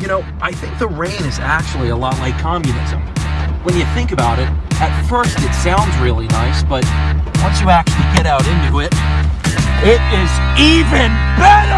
You know, I think the rain is actually a lot like communism. When you think about it, at first it sounds really nice, but once you actually get out into it, it is even better!